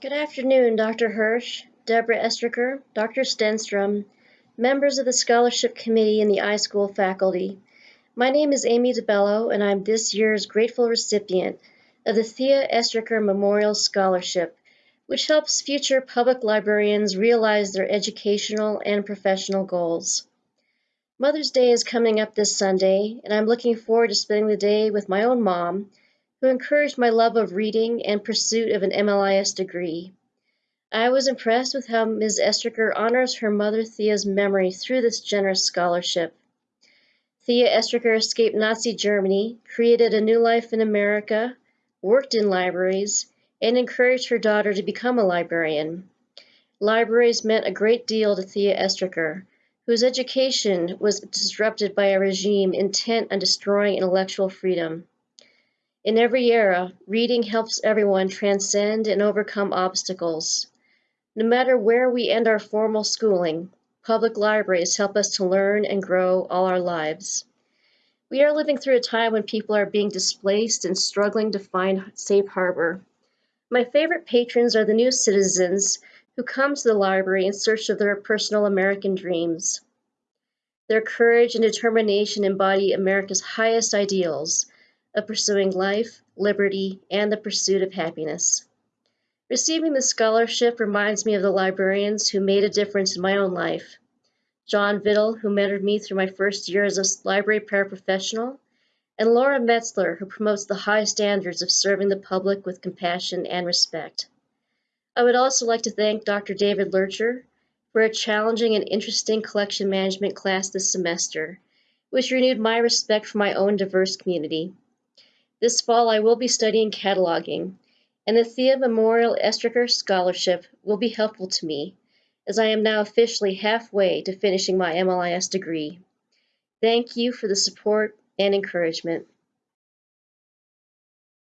Good afternoon, Dr. Hirsh, Deborah Estricker, Dr. Stenstrom, members of the Scholarship Committee and the iSchool faculty. My name is Amy DeBello, and I'm this year's grateful recipient of the Thea Estricker Memorial Scholarship, which helps future public librarians realize their educational and professional goals. Mother's Day is coming up this Sunday, and I'm looking forward to spending the day with my own mom, who encouraged my love of reading and pursuit of an MLIS degree. I was impressed with how Ms. Estricker honors her mother Thea's memory through this generous scholarship. Thea Estricker escaped Nazi Germany, created a new life in America, worked in libraries, and encouraged her daughter to become a librarian. Libraries meant a great deal to Thea Estricker, whose education was disrupted by a regime intent on destroying intellectual freedom. In every era, reading helps everyone transcend and overcome obstacles. No matter where we end our formal schooling, public libraries help us to learn and grow all our lives. We are living through a time when people are being displaced and struggling to find safe harbor. My favorite patrons are the new citizens who come to the library in search of their personal American dreams. Their courage and determination embody America's highest ideals of pursuing life, liberty, and the pursuit of happiness. Receiving the scholarship reminds me of the librarians who made a difference in my own life. John Vittle, who mentored me through my first year as a library paraprofessional, and Laura Metzler, who promotes the high standards of serving the public with compassion and respect. I would also like to thank Dr. David Loertscher for a challenging and interesting collection management class this semester, which renewed my respect for my own diverse community. This fall, I will be studying cataloging, and the Thea Memorial Estricker Scholarship will be helpful to me, as I am now officially halfway to finishing my MLIS degree. Thank you for the support and encouragement.